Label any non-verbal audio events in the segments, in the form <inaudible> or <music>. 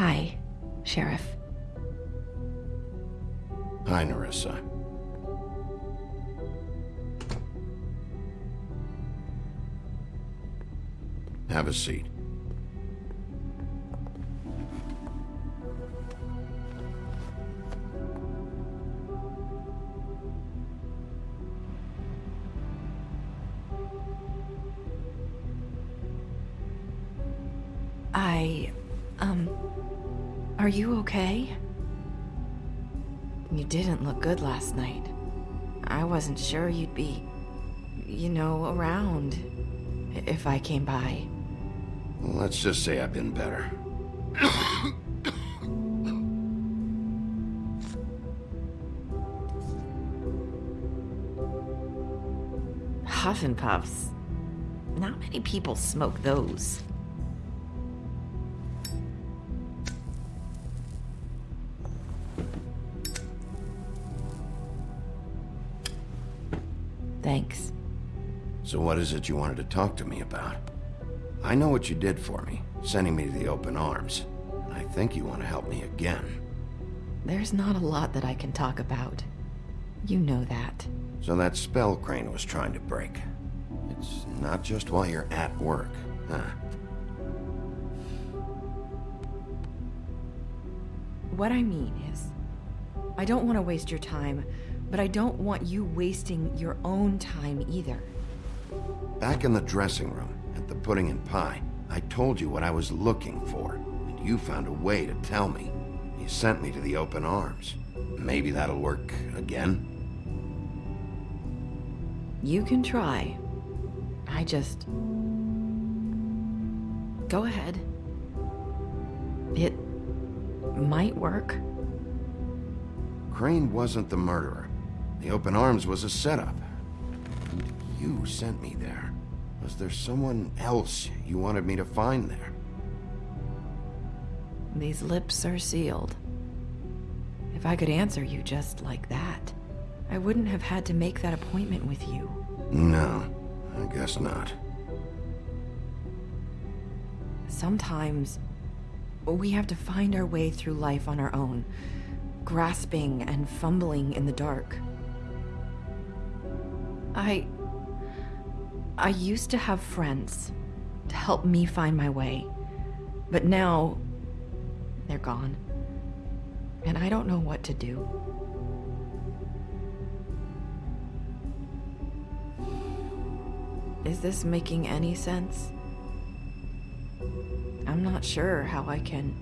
Hi, Sheriff. Hi, Nerissa. Have a seat. I. um. Are you okay? You didn't look good last night. I wasn't sure you'd be. you know, around. If I came by. Let's just say I've been better. Huff and Puffs. Not many people smoke those. Thanks. So what is it you wanted to talk to me about? I know what you did for me, sending me to the open arms. I think you want to help me again. There's not a lot that I can talk about. You know that. So that spell Crane was trying to break. It's not just while you're at work, huh? What I mean is, I don't want to waste your time, but I don't want you wasting your own time either. Back in the dressing room, at the pudding and pie, I told you what I was looking for, and you found a way to tell me. You sent me to the open arms. Maybe that'll work again? You can try. I just... Go ahead. It might work. Crane wasn't the murderer. The open arms was a setup. And you sent me there. Was there someone else you wanted me to find there? These lips are sealed. If I could answer you just like that, I wouldn't have had to make that appointment with you. No, I guess not. Sometimes, we have to find our way through life on our own, grasping and fumbling in the dark. I... I used to have friends to help me find my way, but now they're gone, and I don't know what to do. Is this making any sense? I'm not sure how I can.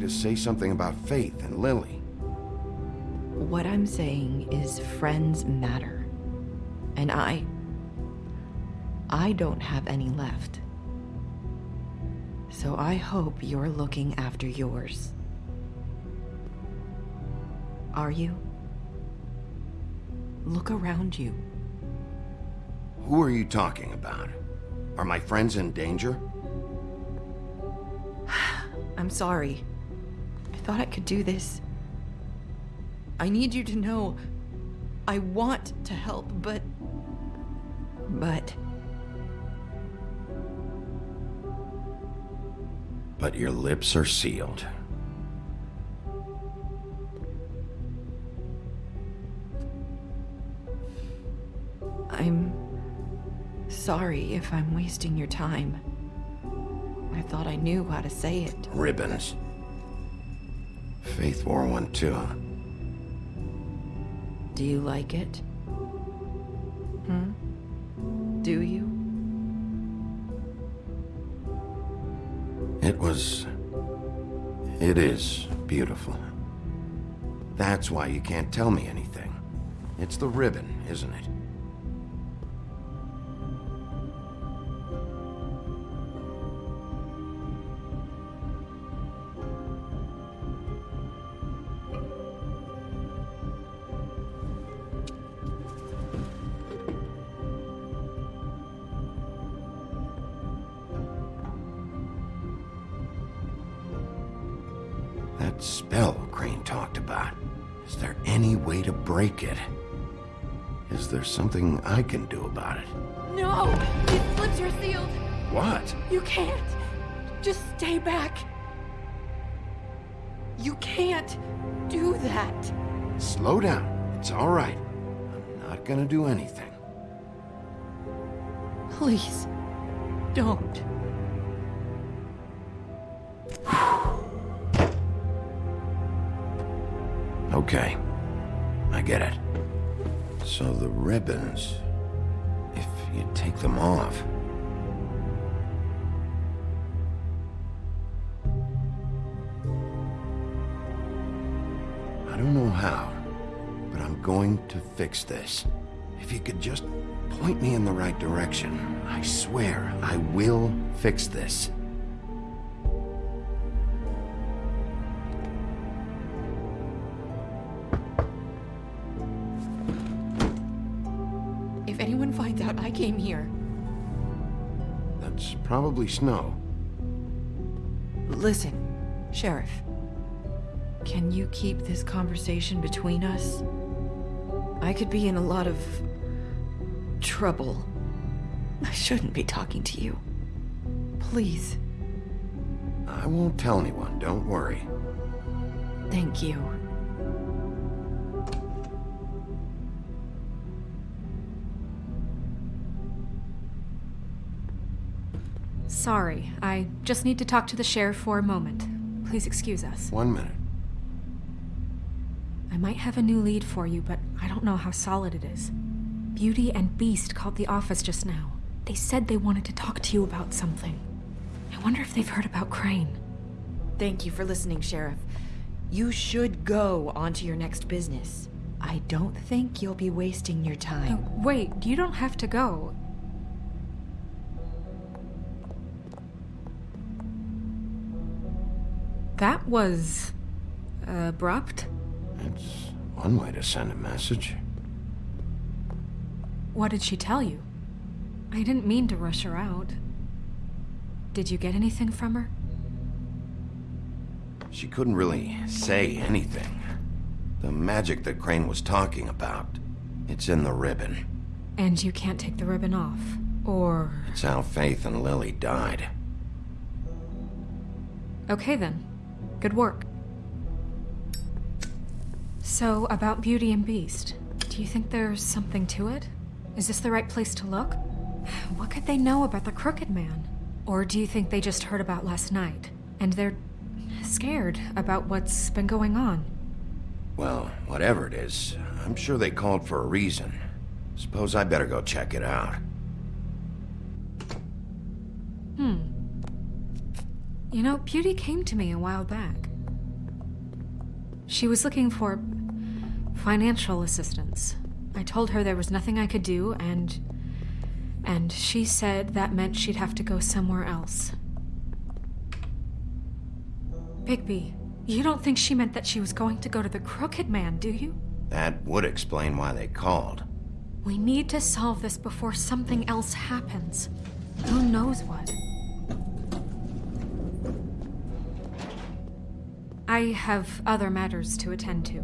To say something about Faith and Lily? What I'm saying is friends matter. And I. I don't have any left. So I hope you're looking after yours. Are you? Look around you. Who are you talking about? Are my friends in danger? <sighs> I'm sorry. I thought I could do this. I need you to know I want to help, but. But. But your lips are sealed. I'm sorry if I'm wasting your time. I thought I knew how to say it. Ribbons. Faith wore one too? Do you like it? Hmm? Do you? It was... It is beautiful. That's why you can't tell me anything. It's the ribbon, isn't it? Break it? Is there something I can do about it? No! These slips are sealed! What? You can't! Just stay back! You can't do that! Slow down. It's all right. I'm not gonna do anything. Please, don't. Okay. I get it. So the ribbons... If you take them off... I don't know how, but I'm going to fix this. If you could just point me in the right direction, I swear I will fix this. Out I came here, That's probably snow. listen, Sheriff. Can you keep this conversation between us? I could be in a lot of trouble. I shouldn't be talking to you. Please, I won't tell anyone, don't worry. thank you. Sorry, I just need to talk to the sheriff for a moment. Please excuse us. One minute. I might have a new lead for you, but I don't know how solid it is. Beauty and Beast called the office just now. They said they wanted to talk to you about something. I wonder if they've heard about Crane. Thank you for listening, Sheriff. You should go on to your next business. I don't think you'll be wasting your time. wait, you don't have to go. That was uh, abrupt. It's one way to send a message. What did she tell you? I didn't mean to rush her out. Did you get anything from her? She couldn't really say anything. The magic that Crane was talking about, it's in the ribbon. And you can't take the ribbon off. Or. It's how Faith and Lily died. Okay then. Good work. So, about Beauty and Beast, do you think there's something to it? Is this the right place to look? <sighs> What could they know about the Crooked Man? Or do you think they just heard about last night? And they're scared about what's been going on? Well, whatever it is, I'm sure they called for a reason. Suppose I better go check it out. Hmm. You know, Beauty came to me a while back. She was looking for financial assistance. I told her there was nothing I could do, and. and she said that meant she'd have to go somewhere else. Bigby, you don't think she meant that she was going to go to the Crooked Man, do you? That would explain why they called. We need to solve this before something else happens. Who knows what? I have other matters to attend to.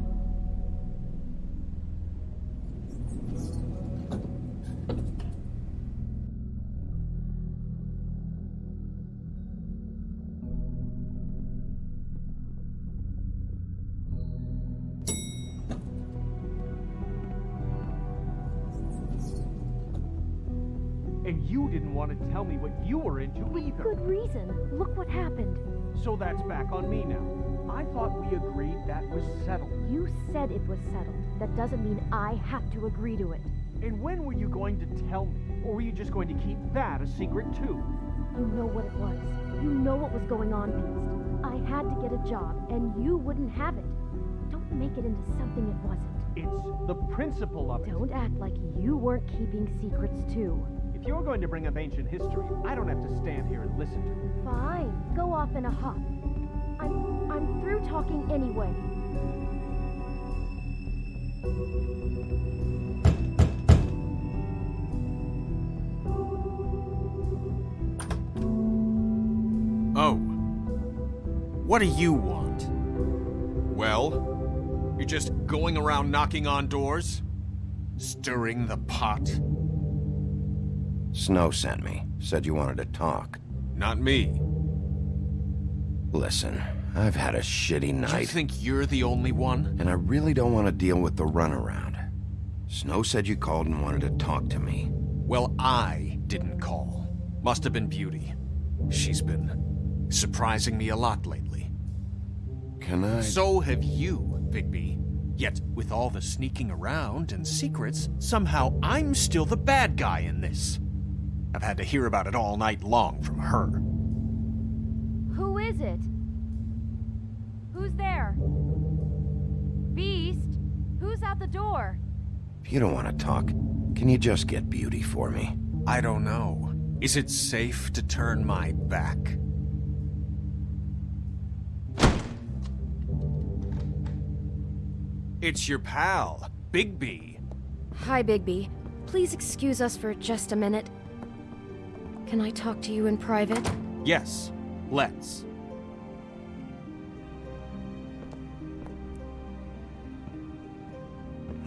And you didn't want to tell me what you were into either. Good reason. Look what happened. So that's back on me now. I thought we agreed that was settled. You said it was settled. That doesn't mean I have to agree to it. And when were you going to tell me? Or were you just going to keep that a secret too? You know what it was. You know what was going on, Beast. I had to get a job, and you wouldn't have it. Don't make it into something it wasn't. It's the principle of it. Don't act like you weren't keeping secrets too. If you're going to bring up ancient history, I don't have to stand here and listen to it. Fine. Go off in a huff. I'm I'm through talking anyway. Oh. What do you want? Well, you're just going around knocking on doors? Stirring the pot? Snow sent me. Said you wanted to talk. Not me. Listen, I've had a shitty night. You think you're the only one? and I really don't want to deal with the runaround. Snow said you called and wanted to talk to me. Well, I didn't call. Must have been Beauty. She's been surprising me a lot lately. Can I... So have you, Bigby. Yet, with all the sneaking around and secrets, somehow I'm still the bad guy in this. I've had to hear about it all night long from her. Who is it? Who's at the door? If you don't want to talk, can you just get Beauty for me? I don't know. Is it safe to turn my back? It's your pal, Bigby. Hi, Bigby. Please excuse us for just a minute. Can I talk to you in private? Yes, let's.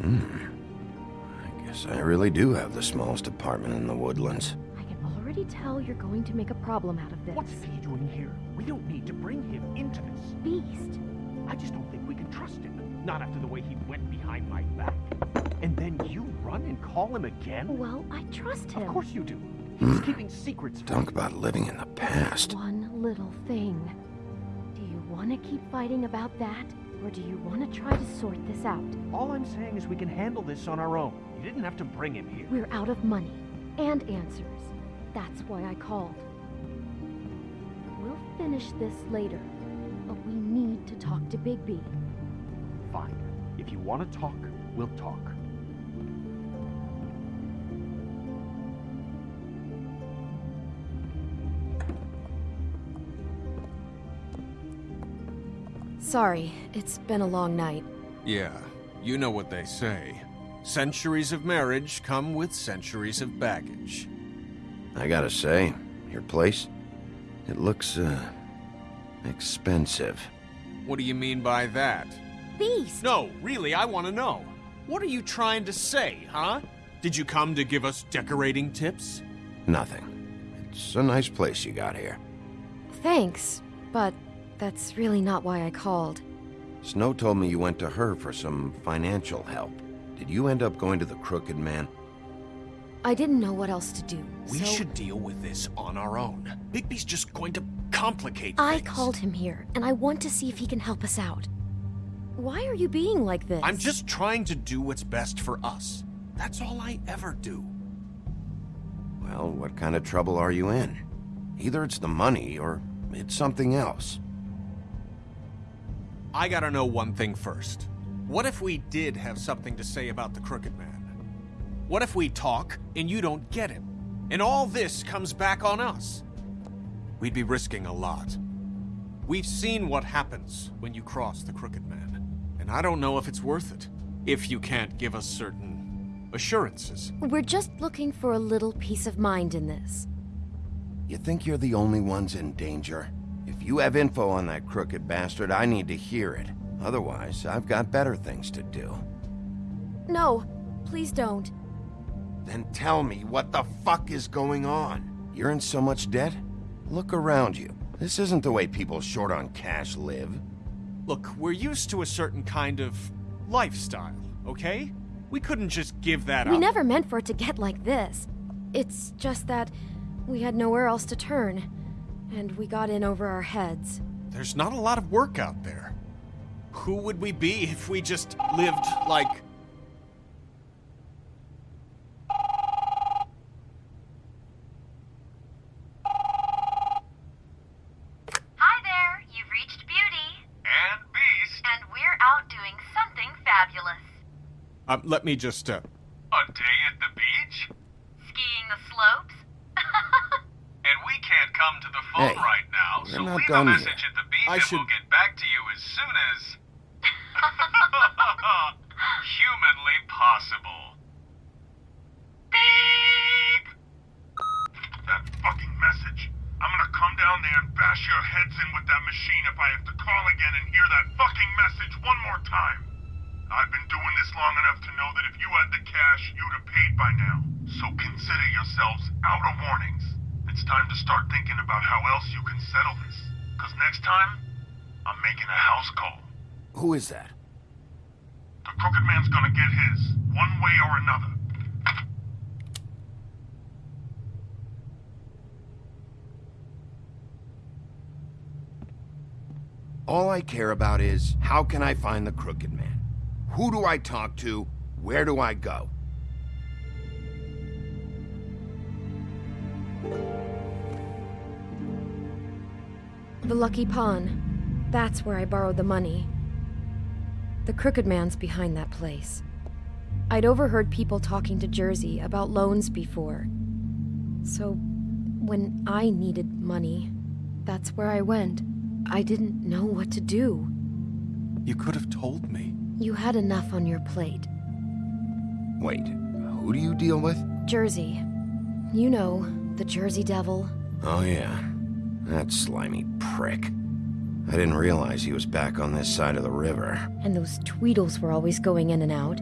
Hmm. I guess I really do have the smallest apartment in the woodlands. I can already tell you're going to make a problem out of this. What's he doing here? We don't need to bring him into this. Beast? I just don't think we can trust him. Not after the way he went behind my back. And then you run and call him again? Well, I trust him. Of course you do. Hmm. He's keeping secrets from Talk about living in the past. One little thing. Do you want to keep fighting about that? Or do you want to try to sort this out? All I'm saying is we can handle this on our own. You didn't have to bring him here. We're out of money and answers. That's why I called. We'll finish this later, but we need to talk to Bigby. Fine. If you want to talk, we'll talk. Sorry, it's been a long night. Yeah, you know what they say. Centuries of marriage come with centuries of baggage. I gotta say, your place, it looks, uh, expensive. What do you mean by that? Beast! No, really, I want to know. What are you trying to say, huh? Did you come to give us decorating tips? Nothing. It's a nice place you got here. Thanks, but that's really not why I called. Snow told me you went to her for some financial help. Did you end up going to the Crooked Man? I didn't know what else to do. We so should deal with this on our own. Bigby's just going to complicate things. I things. called him here, and I want to see if he can help us out. Why are you being like this? I'm just trying to do what's best for us. That's all I ever do. Well, what kind of trouble are you in? Either it's the money or it's something else. I gotta know one thing first. What if we did have something to say about the Crooked Man? What if we talk and you don't get him? And all this comes back on us? We'd be risking a lot. We've seen what happens when you cross the Crooked Man. And I don't know if it's worth it. If you can't give us certain assurances. We're just looking for a little peace of mind in this. You think you're the only ones in danger? If you have info on that crooked bastard, I need to hear it. Otherwise, I've got better things to do. No, please don't. Then tell me what the fuck is going on? You're in so much debt? Look around you. This isn't the way people short on cash live. Look, we're used to a certain kind of lifestyle, okay? We couldn't just give that We up. We never meant for it to get like this. It's just that we had nowhere else to turn, and we got in over our heads. There's not a lot of work out there. Who would we be if we just lived like. Hi there, you've reached Beauty. And Beast. And we're out doing something fabulous. Um, let me just, uh. A day at the beach? Skiing the slopes? And we can't come to the phone Hey, right now, we're so not leave a done yet. message at the beach I and should- we'll get back to you as soon as... <laughs> humanly possible. Beep! That fucking message. I'm gonna come down there and bash your heads in with that machine if I have to call again and hear that fucking message one more time. I've been doing this long enough to know that if you had the cash, you'd have paid by now. So consider yourselves out of warnings. It's time to start thinking about how else you can settle this. Cause next time, I'm making a house call. Who is that? The Crooked Man's gonna get his, one way or another. All I care about is, how can I find the Crooked Man? Who do I talk to? Where do I go? The Lucky Pawn. That's where I borrowed the money. The Crooked Man's behind that place. I'd overheard people talking to Jersey about loans before. So, when I needed money, that's where I went. I didn't know what to do. You could have told me. You had enough on your plate. Wait, who do you deal with? Jersey. You know, the Jersey Devil. Oh yeah, that slimy prick. I didn't realize he was back on this side of the river. And those Tweedles were always going in and out.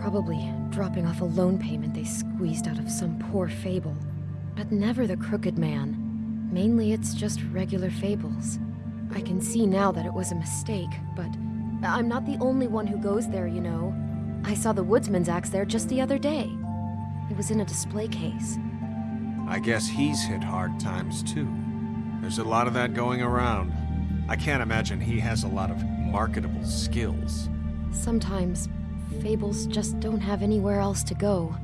Probably dropping off a loan payment they squeezed out of some poor fable. But never the Crooked Man. Mainly it's just regular fables. I can see now that it was a mistake, but I'm not the only one who goes there, you know. I saw the woodsman's axe there just the other day. It was in a display case. I guess he's hit hard times too. There's a lot of that going around. I can't imagine he has a lot of marketable skills. Sometimes, fables just don't have anywhere else to go.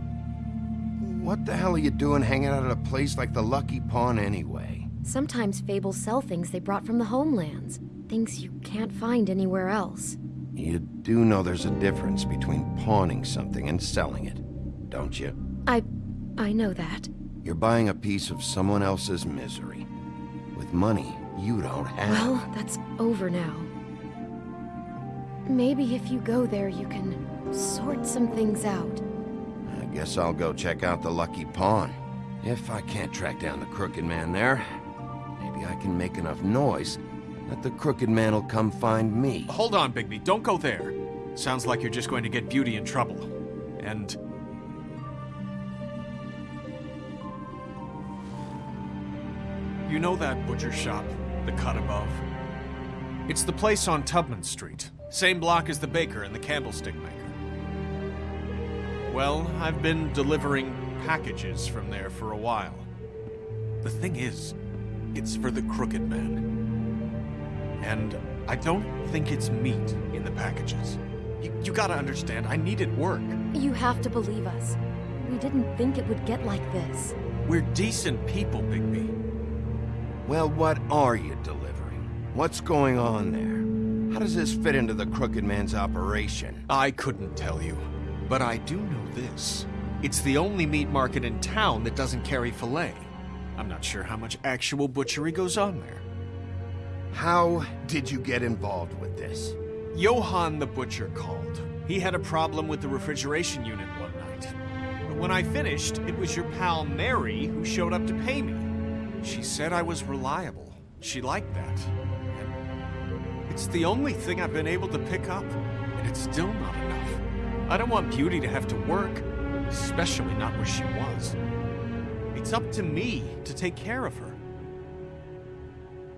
What the hell are you doing hanging out at a place like the Lucky Pawn anyway? Sometimes fables sell things they brought from the homelands. Things you can't find anywhere else. You do know there's a difference between pawning something and selling it, don't you? I... I know that. You're buying a piece of someone else's misery. With money you don't have. Well, that's over now. Maybe if you go there, you can sort some things out. I guess I'll go check out the Lucky Pawn. If I can't track down the Crooked Man there, maybe I can make enough noise that the Crooked Man will come find me. Hold on, Bigby. Don't go there. Sounds like you're just going to get Beauty in trouble. And... You know that butcher shop, the cut above? It's the place on Tubman Street. Same block as the baker and the candlestick maker. Well, I've been delivering packages from there for a while. The thing is, it's for the Crooked Man. And I don't think it's meat in the packages. You, you gotta understand, I needed work. You have to believe us. We didn't think it would get like this. We're decent people, Bigby. Well, what are you delivering? What's going on there? How does this fit into the Crooked Man's operation? I couldn't tell you, but I do know this. It's the only meat market in town that doesn't carry filet. I'm not sure how much actual butchery goes on there. How did you get involved with this? Johann the butcher called. He had a problem with the refrigeration unit one night. But when I finished, it was your pal Mary who showed up to pay me. She said I was reliable. She liked that. And it's the only thing I've been able to pick up, and it's still not enough. I don't want Beauty to have to work, especially not where she was. It's up to me to take care of her.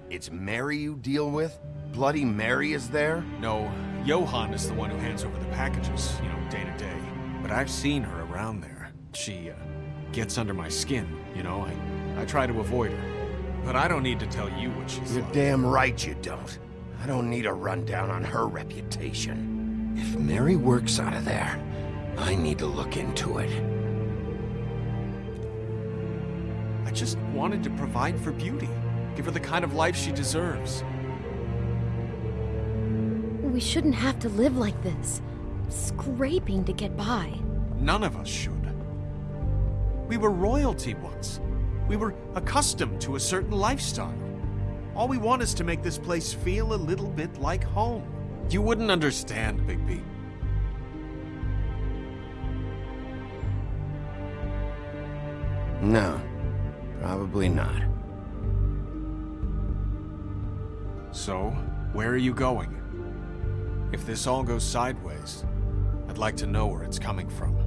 It's Mary you deal with? Bloody Mary is there? No, Johann is the one who hands over the packages, you know, day to day. But I've seen her around there. She, uh, gets under my skin, you know? I, I try to avoid her. But I don't need to tell you what she's You're like. damn right you don't. I don't need a rundown on her reputation. If Mary works out of there, I need to look into it. I just wanted to provide for Beauty. Give her the kind of life she deserves. We shouldn't have to live like this. Scraping to get by. None of us should. We were royalty once. We were accustomed to a certain lifestyle. All we want is to make this place feel a little bit like home. You wouldn't understand, Bigby. No, probably not. So, where are you going? If this all goes sideways, I'd like to know where it's coming from.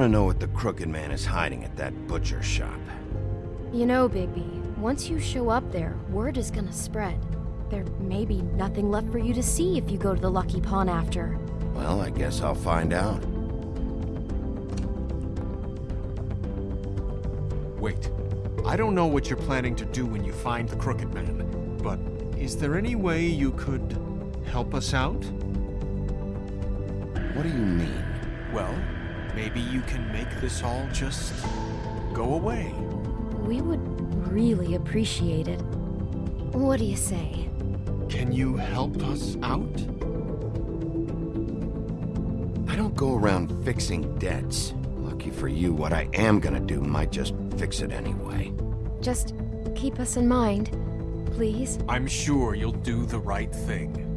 Want to know what the Crooked Man is hiding at that butcher shop. You know, Bigby, once you show up there, word is gonna spread. There may be nothing left for you to see if you go to the Lucky Pawn after. Well, I guess I'll find out. Wait. I don't know what you're planning to do when you find the Crooked Man, but is there any way you could help us out? What do you mean? Well, maybe you can make this all just go away. We would really appreciate it. What do you say? Can you help us out? I don't go around fixing debts. Lucky for you, what I am gonna do might just fix it anyway. Just keep us in mind, please. I'm sure you'll do the right thing.